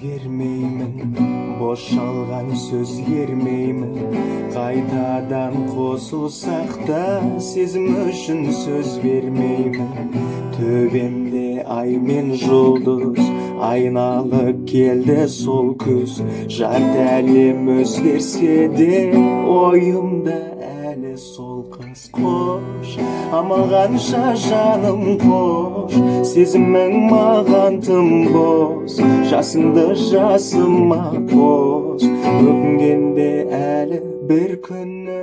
өзгермеймін бошалған сөзгермеймін қайтадан қосылсақ та сезім үшін сөз бермеймін төбемде ай мен жұлдыз айналып келді сол күз жарты әлем өзгерсе де ойымда әлі сол қыз қош амал қанша жаным қош сезімің маған тым бос жасыңды жасыма қос өкінгенде әлі бір күні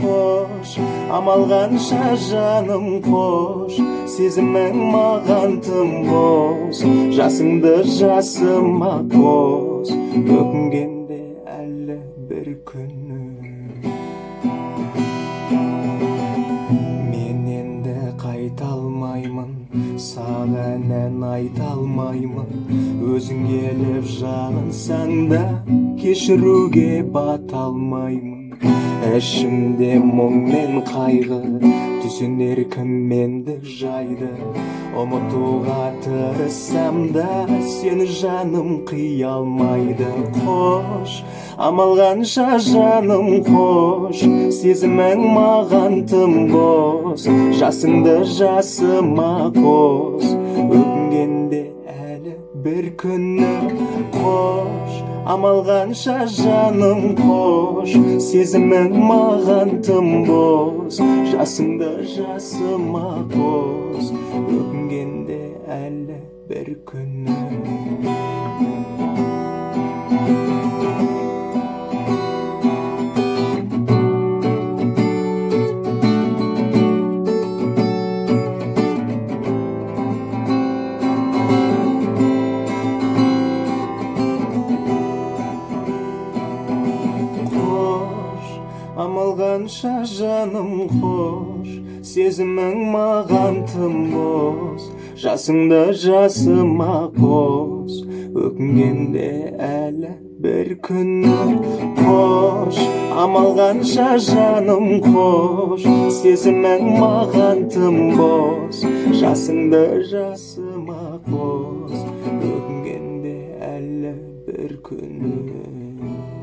қош амал қанша жаным қош сезімің маған тым бос жасыңды жасыма қос өкінгенде әлі бір күні саған ән айта алмаймын өзің келіп жағынсаң да кешіруге бата алмаймын ішімде мұң мен қайғы түсінер кім мендік жайды. Ұмытуға тырыссам да сені жаным қия алмайды қош амал қанша жаным қош. Сезімің маған тым бос. Жасыңды жасыма қос. Өкінгенде әлі бір күні қош амал қанша жаным қош сезімің маған тым бос жасыңды жасыма қос өкінгенде әлі бір күні қанша жаным қош сезімің маған тым бос жасыңды жасыма қос өкінгенде әлі бір күні қош. Амал қанша жаным қош сезімің маған тым бос жасыңды жасыма қос өкінгенде әлі бір күні.